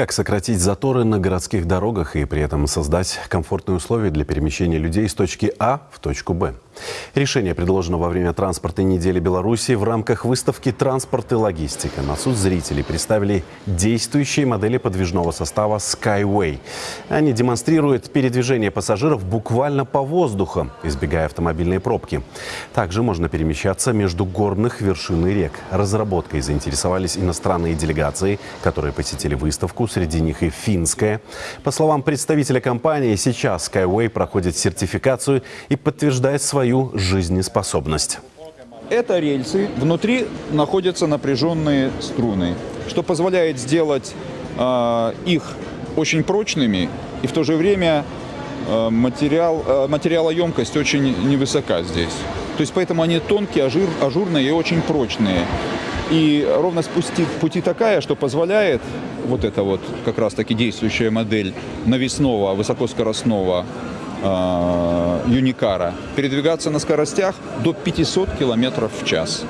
Как сократить заторы на городских дорогах и при этом создать комфортные условия для перемещения людей с точки А в точку Б? Решение предложено во время транспортной недели Беларуси в рамках выставки «Транспорт и логистика». На суд зрителей представили действующие модели подвижного состава Skyway. Они демонстрируют передвижение пассажиров буквально по воздуху, избегая автомобильной пробки. Также можно перемещаться между горных вершин и рек. Разработкой заинтересовались иностранные делегации, которые посетили выставку, среди них и финская. По словам представителя компании, сейчас Skyway проходит сертификацию и подтверждает свою свою жизнеспособность. Это рельсы, внутри находятся напряженные струны, что позволяет сделать э, их очень прочными и в то же время э, материал, э, материалоемкость очень невысока здесь. То есть поэтому они тонкие, ажур, ажурные и очень прочные. И ровность пути, пути такая, что позволяет вот эта вот как раз таки действующая модель навесного высокоскоростного Юникара передвигаться на скоростях до 500 км в час.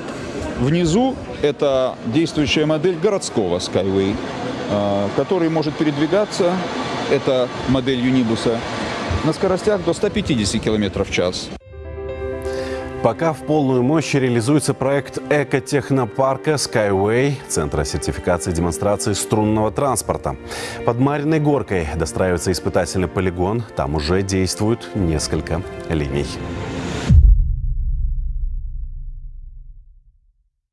Внизу это действующая модель городского Skyway, э, который может передвигаться, это модель Юнибуса, на скоростях до 150 км в час. Пока в полную мощь реализуется проект экотехнопарка Skyway, центра сертификации и демонстрации струнного транспорта. Под Мариной горкой достраивается испытательный полигон. Там уже действуют несколько линий.